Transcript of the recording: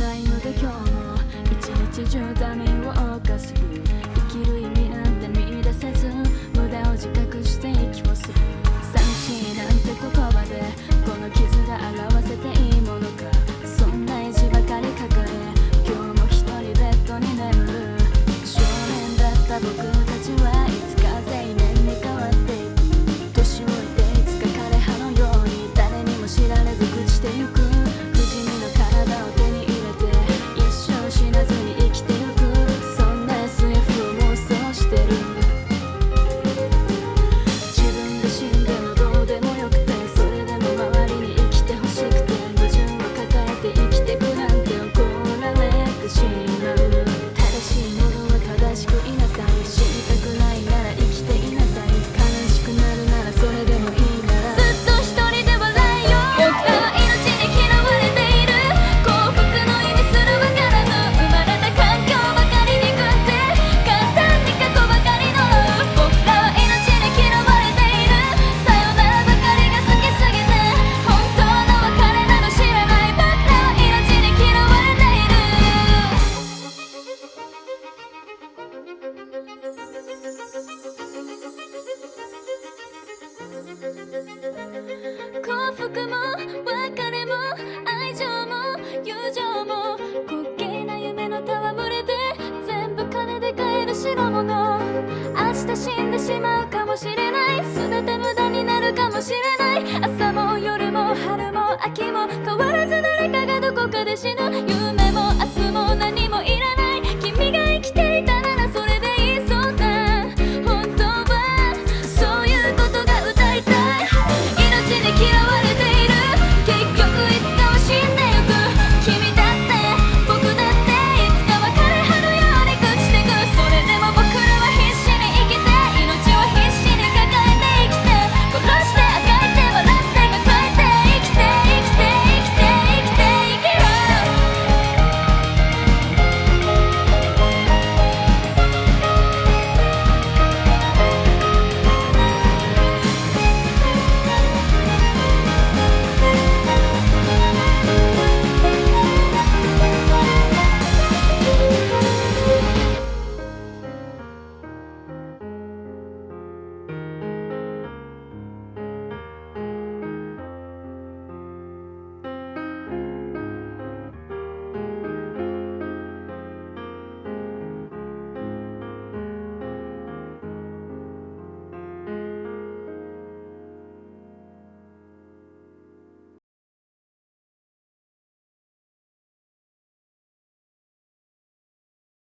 ないので今日も一日中ダメを犯す僕も